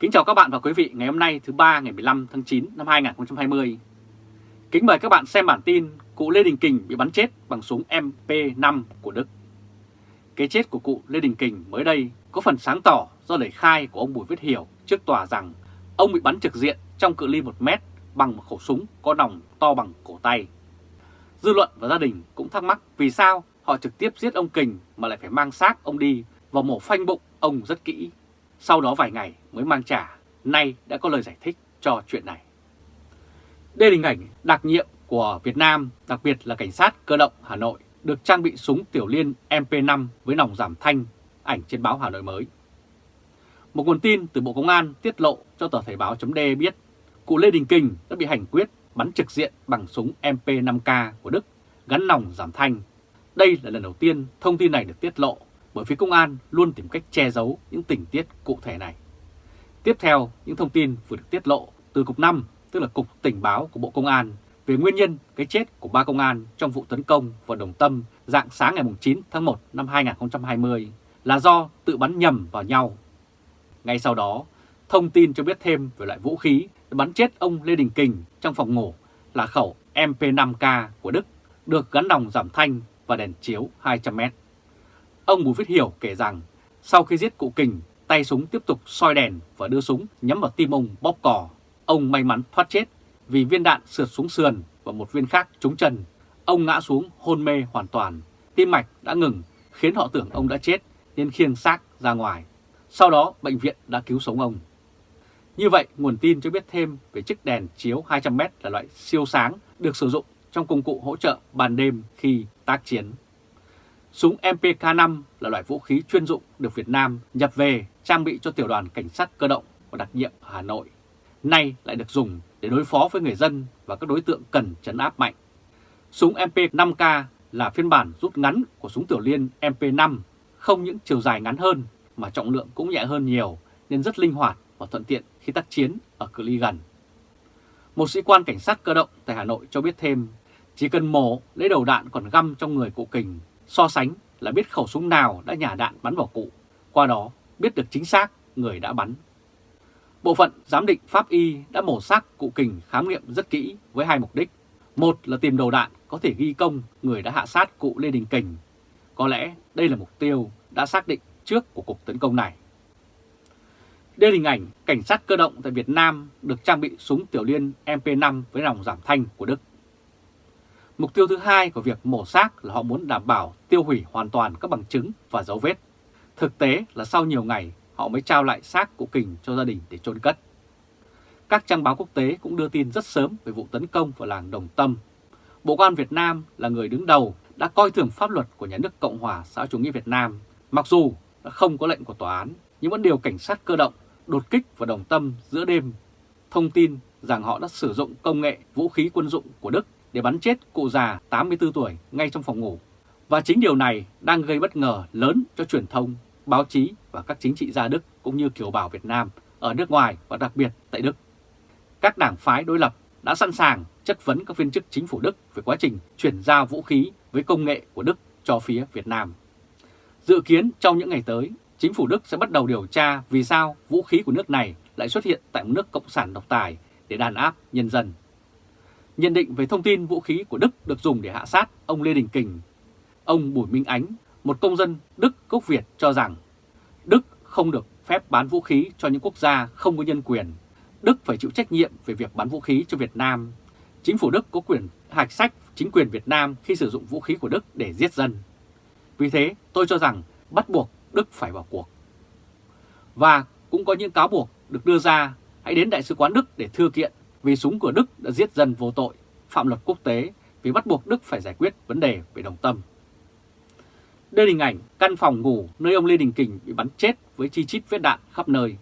Kính chào các bạn và quý vị, ngày hôm nay thứ ba, ngày 15 tháng 9 năm 2020. Kính mời các bạn xem bản tin cụ Lê Đình Kình bị bắn chết bằng súng MP5 của Đức. Cái chết của cụ Lê Đình Kình mới đây có phần sáng tỏ do lời khai của ông Bùi Viết Hiểu trước tòa rằng ông bị bắn trực diện trong cự ly 1 mét bằng một khẩu súng có nòng to bằng cổ tay. Dư luận và gia đình cũng thắc mắc vì sao họ trực tiếp giết ông Kình mà lại phải mang xác ông đi và mổ phanh bụng ông rất kỹ. Sau đó vài ngày mới mang trả, nay đã có lời giải thích cho chuyện này. Đây là hình ảnh đặc nhiệm của Việt Nam, đặc biệt là Cảnh sát cơ động Hà Nội, được trang bị súng tiểu liên MP5 với nòng giảm thanh, ảnh trên báo Hà Nội mới. Một nguồn tin từ Bộ Công an tiết lộ cho tờ Thời báo .d biết, cụ Lê Đình Kình đã bị hành quyết bắn trực diện bằng súng MP5K của Đức gắn nòng giảm thanh. Đây là lần đầu tiên thông tin này được tiết lộ bởi phía công an luôn tìm cách che giấu những tình tiết cụ thể này. Tiếp theo, những thông tin vừa được tiết lộ từ Cục 5, tức là Cục Tình báo của Bộ Công an, về nguyên nhân cái chết của ba công an trong vụ tấn công vào Đồng Tâm dạng sáng ngày 9 tháng 1 năm 2020 là do tự bắn nhầm vào nhau. Ngay sau đó, thông tin cho biết thêm về loại vũ khí bắn chết ông Lê Đình Kình trong phòng ngủ là khẩu MP5K của Đức, được gắn đồng giảm thanh và đèn chiếu 200m. Ông Bùi Viết Hiểu kể rằng sau khi giết cụ Kình, tay súng tiếp tục soi đèn và đưa súng nhắm vào tim ông bóp cò. Ông may mắn thoát chết vì viên đạn sượt xuống sườn và một viên khác trúng chân. Ông ngã xuống hôn mê hoàn toàn, tim mạch đã ngừng khiến họ tưởng ông đã chết nên khiêng xác ra ngoài. Sau đó bệnh viện đã cứu sống ông. Như vậy, nguồn tin cho biết thêm về chiếc đèn chiếu 200m là loại siêu sáng được sử dụng trong công cụ hỗ trợ ban đêm khi tác chiến. Súng MPK-5 là loại vũ khí chuyên dụng được Việt Nam nhập về trang bị cho tiểu đoàn cảnh sát cơ động và đặc nhiệm ở Hà Nội. Nay lại được dùng để đối phó với người dân và các đối tượng cần chấn áp mạnh. Súng MP5K là phiên bản rút ngắn của súng tiểu liên MP5, không những chiều dài ngắn hơn mà trọng lượng cũng nhẹ hơn nhiều nên rất linh hoạt và thuận tiện khi tác chiến ở cự ly gần. Một sĩ quan cảnh sát cơ động tại Hà Nội cho biết thêm, chỉ cần mổ lấy đầu đạn còn găm trong người cụ kình So sánh là biết khẩu súng nào đã nhả đạn bắn vào cụ, qua đó biết được chính xác người đã bắn. Bộ phận giám định pháp y đã mổ xác cụ kình khám nghiệm rất kỹ với hai mục đích. Một là tìm đầu đạn có thể ghi công người đã hạ sát cụ Lê Đình Kình. Có lẽ đây là mục tiêu đã xác định trước của cuộc tấn công này. Đây là hình ảnh cảnh sát cơ động tại Việt Nam được trang bị súng tiểu liên MP5 với nòng giảm thanh của Đức. Mục tiêu thứ hai của việc mổ xác là họ muốn đảm bảo tiêu hủy hoàn toàn các bằng chứng và dấu vết. Thực tế là sau nhiều ngày họ mới trao lại xác của Kình cho gia đình để chôn cất. Các trang báo quốc tế cũng đưa tin rất sớm về vụ tấn công vào làng Đồng Tâm. Bộ Công an Việt Nam là người đứng đầu đã coi thường pháp luật của nhà nước Cộng hòa xã chủ nghĩa Việt Nam, mặc dù đã không có lệnh của tòa án, nhưng vẫn điều cảnh sát cơ động đột kích vào Đồng Tâm giữa đêm, thông tin rằng họ đã sử dụng công nghệ vũ khí quân dụng của Đức để bắn chết cụ già 84 tuổi ngay trong phòng ngủ. Và chính điều này đang gây bất ngờ lớn cho truyền thông, báo chí và các chính trị gia Đức cũng như kiều bào Việt Nam ở nước ngoài và đặc biệt tại Đức. Các đảng phái đối lập đã sẵn sàng chất vấn các viên chức chính phủ Đức về quá trình chuyển giao vũ khí với công nghệ của Đức cho phía Việt Nam. Dự kiến trong những ngày tới, chính phủ Đức sẽ bắt đầu điều tra vì sao vũ khí của nước này lại xuất hiện tại một nước cộng sản độc tài để đàn áp nhân dân nhận định về thông tin vũ khí của Đức được dùng để hạ sát ông Lê Đình Kình. Ông Bùi Minh Ánh, một công dân Đức gốc Việt cho rằng Đức không được phép bán vũ khí cho những quốc gia không có nhân quyền. Đức phải chịu trách nhiệm về việc bán vũ khí cho Việt Nam. Chính phủ Đức có quyền hạch sách chính quyền Việt Nam khi sử dụng vũ khí của Đức để giết dân. Vì thế tôi cho rằng bắt buộc Đức phải vào cuộc. Và cũng có những cáo buộc được đưa ra hãy đến Đại sứ quán Đức để thưa kiện vì súng của Đức đã giết dân vô tội, phạm luật quốc tế vì bắt buộc Đức phải giải quyết vấn đề về đồng tâm. Đây là hình ảnh căn phòng ngủ nơi ông Lê Đình Kình bị bắn chết với chi chít vết đạn khắp nơi.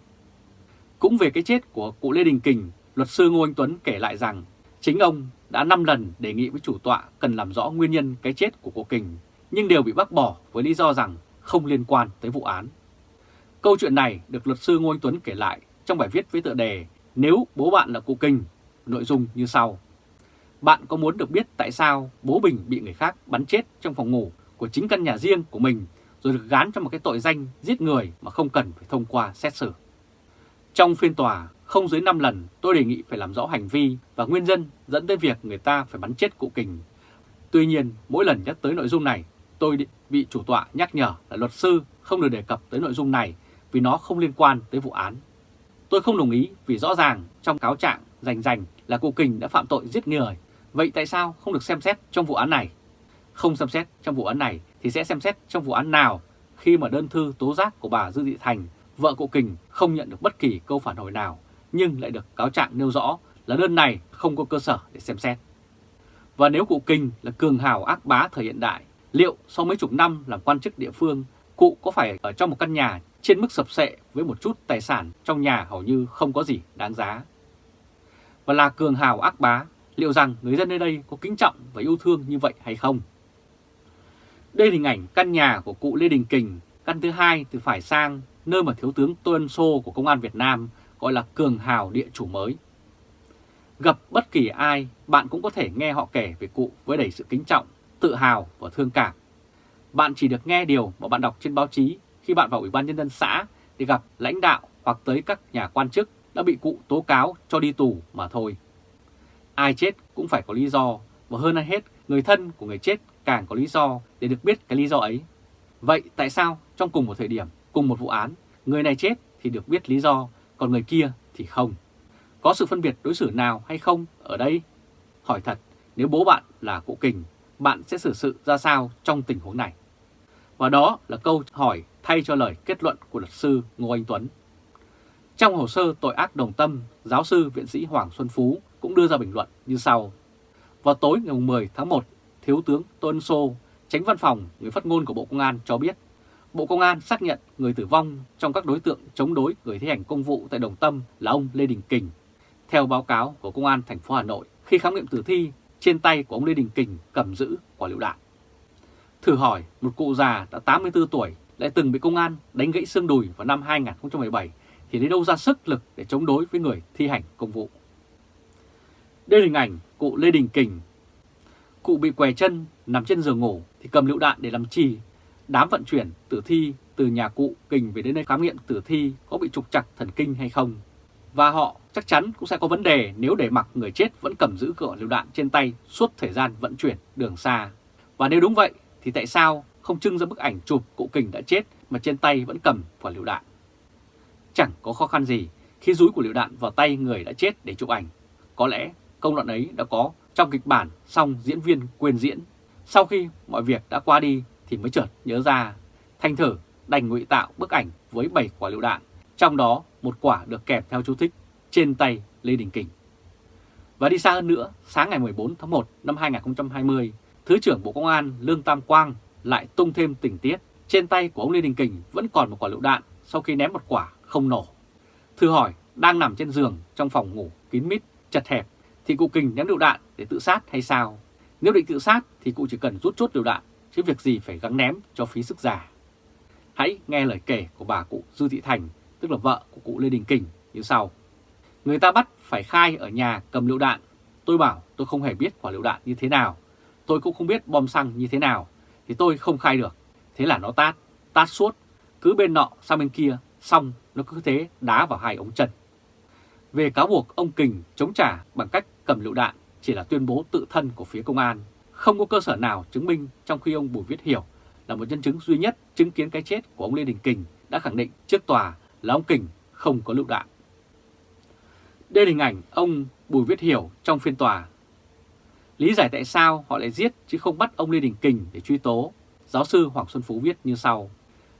Cũng về cái chết của cụ Lê Đình Kình, luật sư Ngô Anh Tuấn kể lại rằng chính ông đã 5 lần đề nghị với chủ tọa cần làm rõ nguyên nhân cái chết của cụ Kình, nhưng đều bị bác bỏ với lý do rằng không liên quan tới vụ án. Câu chuyện này được luật sư Ngô Anh Tuấn kể lại trong bài viết với tựa đề nếu bố bạn là cụ kình nội dung như sau. Bạn có muốn được biết tại sao bố Bình bị người khác bắn chết trong phòng ngủ của chính căn nhà riêng của mình rồi được gán cho một cái tội danh giết người mà không cần phải thông qua xét xử. Trong phiên tòa, không dưới 5 lần tôi đề nghị phải làm rõ hành vi và nguyên nhân dẫn tới việc người ta phải bắn chết cụ Kình. Tuy nhiên, mỗi lần nhắc tới nội dung này, tôi bị chủ tọa nhắc nhở là luật sư không được đề cập tới nội dung này vì nó không liên quan tới vụ án. Tôi không đồng ý vì rõ ràng trong cáo trạng rành rành là cụ Kình đã phạm tội giết người. Vậy tại sao không được xem xét trong vụ án này? Không xem xét trong vụ án này thì sẽ xem xét trong vụ án nào khi mà đơn thư tố giác của bà Dư Thị Thành, vợ cụ Kình không nhận được bất kỳ câu phản hồi nào, nhưng lại được cáo trạng nêu rõ là đơn này không có cơ sở để xem xét. Và nếu cụ Kình là cường hào ác bá thời hiện đại, liệu sau mấy chục năm làm quan chức địa phương, cụ có phải ở trong một căn nhà trên mức sập sệ với một chút tài sản trong nhà hầu như không có gì đáng giá? Và là cường hào ác bá, liệu rằng người dân nơi đây có kính trọng và yêu thương như vậy hay không? Đây là hình ảnh căn nhà của cụ Lê Đình Kình, căn thứ hai từ phải sang, nơi mà Thiếu tướng Tô Ân Sô của Công an Việt Nam gọi là cường hào địa chủ mới. Gặp bất kỳ ai, bạn cũng có thể nghe họ kể về cụ với đầy sự kính trọng, tự hào và thương cảm. Bạn chỉ được nghe điều mà bạn đọc trên báo chí khi bạn vào Ủy ban Nhân dân xã để gặp lãnh đạo hoặc tới các nhà quan chức đã bị cụ tố cáo cho đi tù mà thôi. Ai chết cũng phải có lý do, và hơn ai hết, người thân của người chết càng có lý do để được biết cái lý do ấy. Vậy tại sao trong cùng một thời điểm, cùng một vụ án, người này chết thì được biết lý do, còn người kia thì không? Có sự phân biệt đối xử nào hay không ở đây? Hỏi thật, nếu bố bạn là cụ kình, bạn sẽ xử sự ra sao trong tình huống này? Và đó là câu hỏi thay cho lời kết luận của luật sư Ngô Anh Tuấn. Trong hồ sơ tội ác đồng tâm, giáo sư viện sĩ Hoàng Xuân Phú cũng đưa ra bình luận như sau. Vào tối ngày 10 tháng 1 Thiếu tướng Tôn Sô, tránh văn phòng người phát ngôn của Bộ Công an cho biết, Bộ Công an xác nhận người tử vong trong các đối tượng chống đối người thi hành công vụ tại Đồng Tâm là ông Lê Đình Kình. Theo báo cáo của Công an thành phố Hà Nội, khi khám nghiệm tử thi, trên tay của ông Lê Đình Kình cầm giữ quả lựu đạn. Thử hỏi, một cụ già đã 84 tuổi lại từng bị công an đánh gãy xương đùi vào năm 2017 thì lấy đâu ra sức lực để chống đối với người thi hành công vụ. Đây là hình ảnh cụ Lê Đình Kình Cụ bị què chân, nằm trên giường ngủ thì cầm lựu đạn để làm chi. Đám vận chuyển tử thi từ nhà cụ kình về đến nơi khám nghiệm tử thi có bị trục chặt thần kinh hay không. Và họ chắc chắn cũng sẽ có vấn đề nếu để mặc người chết vẫn cầm giữ cửa lựu đạn trên tay suốt thời gian vận chuyển đường xa. Và nếu đúng vậy thì tại sao không trưng ra bức ảnh chụp cụ kình đã chết mà trên tay vẫn cầm quả lựu đạn? Chẳng có khó khăn gì khi rúi của lựu đạn vào tay người đã chết để chụp ảnh. Có lẽ công đoạn ấy đã có trong kịch bản xong diễn viên quên diễn. Sau khi mọi việc đã qua đi thì mới chợt nhớ ra. Thanh thử đành ngụy tạo bức ảnh với 7 quả lựu đạn. Trong đó một quả được kẹp theo chú thích trên tay Lê Đình Kình. Và đi xa hơn nữa, sáng ngày 14 tháng 1 năm 2020, Thứ trưởng Bộ Công an Lương Tam Quang lại tung thêm tình tiết. Trên tay của ông Lê Đình Kình vẫn còn một quả lựu đạn sau khi ném một quả không nổ. Thư hỏi, đang nằm trên giường trong phòng ngủ kín mít, chật hẹp thì cụ Kình ném lựu đạn để tự sát hay sao? Nếu định tự sát thì cụ chỉ cần rút chốt lựu đạn, chứ việc gì phải gắng ném cho phí sức già. Hãy nghe lời kể của bà cụ Dư Thị Thành, tức là vợ của cụ Lê Đình Kình như sau. Người ta bắt phải khai ở nhà cầm lựu đạn. Tôi bảo tôi không hề biết quả lựu đạn như thế nào. Tôi cũng không biết bom xăng như thế nào. Thì tôi không khai được. Thế là nó tát, tát suốt. Cứ bên nọ sang bên kia, xong nó cứ thế đá vào hai ống chân. Về cáo buộc ông Kình chống trả bằng cách cầm lựu đạn chỉ là tuyên bố tự thân của phía công an, không có cơ sở nào chứng minh trong khi ông Bùi Viết Hiểu là một nhân chứng duy nhất chứng kiến cái chết của ông Lê Đình Kình đã khẳng định trước tòa là ông Kình không có lựu đạn. Đây là hình ảnh ông Bùi Viết Hiểu trong phiên tòa. Lý giải tại sao họ lại giết chứ không bắt ông Lê Đình Kình để truy tố, giáo sư Hoàng Xuân Phú viết như sau.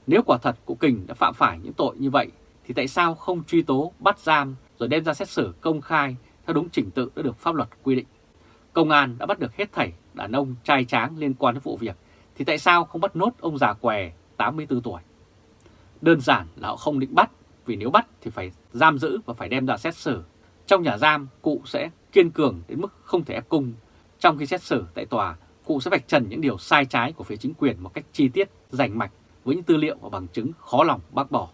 Nếu quả thật cụ Kình đã phạm phải những tội như vậy, thì tại sao không truy tố, bắt giam rồi đem ra xét xử công khai theo đúng trình tự đã được pháp luật quy định. Công an đã bắt được hết thảy đàn ông trai tráng liên quan đến vụ việc, thì tại sao không bắt nốt ông già què 84 tuổi? Đơn giản là họ không định bắt, vì nếu bắt thì phải giam giữ và phải đem ra xét xử. Trong nhà giam, cụ sẽ kiên cường đến mức không thể ép cung. Trong khi xét xử tại tòa, cụ sẽ vạch trần những điều sai trái của phía chính quyền một cách chi tiết, rành mạch với những tư liệu và bằng chứng khó lòng bác bỏ.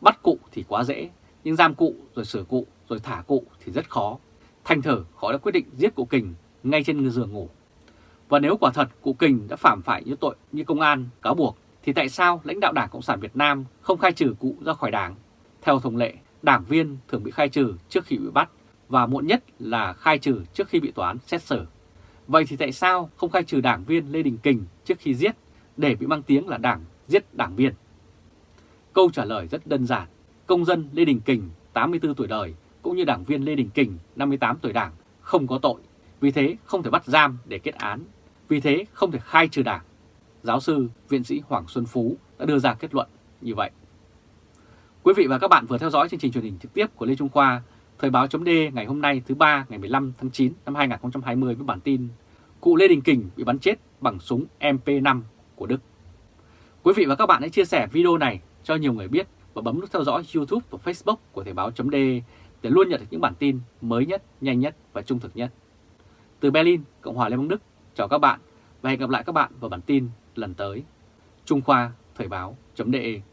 Bắt cụ thì quá dễ, nhưng giam cụ rồi xử cụ rồi thả cụ thì rất khó. Thành thử họ đã quyết định giết cụ Kình ngay trên giường ngủ. Và nếu quả thật cụ Kình đã phạm phải như tội như công an cáo buộc, thì tại sao lãnh đạo Đảng Cộng sản Việt Nam không khai trừ cụ ra khỏi đảng? Theo thông lệ, đảng viên thường bị khai trừ trước khi bị bắt và muộn nhất là khai trừ trước khi bị tòa án xét xử. Vậy thì tại sao không khai trừ đảng viên Lê Đình Kình trước khi giết để bị mang tiếng là đảng giết đảng viên? Câu trả lời rất đơn giản. Công dân Lê Đình Kình 84 tuổi đời cũng như đảng viên Lê Đình Kình 58 tuổi đảng không có tội. Vì thế không thể bắt giam để kết án. Vì thế không thể khai trừ đảng. Giáo sư, viện sĩ Hoàng Xuân Phú đã đưa ra kết luận như vậy. Quý vị và các bạn vừa theo dõi chương trình truyền hình trực tiếp của Lê Trung Khoa, Thời báo chấm ngày hôm nay thứ ba ngày 15 tháng 9 năm 2020 với bản tin Cụ Lê Đình Kình bị bắn chết bằng súng MP5 của Đức. Quý vị và các bạn hãy chia sẻ video này cho nhiều người biết và bấm nút theo dõi YouTube và Facebook của Thời báo chấm để để luôn nhận được những bản tin mới nhất, nhanh nhất và trung thực nhất. Từ Berlin, Cộng hòa Liên bang Đức, chào các bạn và hẹn gặp lại các bạn vào bản tin lần tới. Trung Khoa Thời báo.de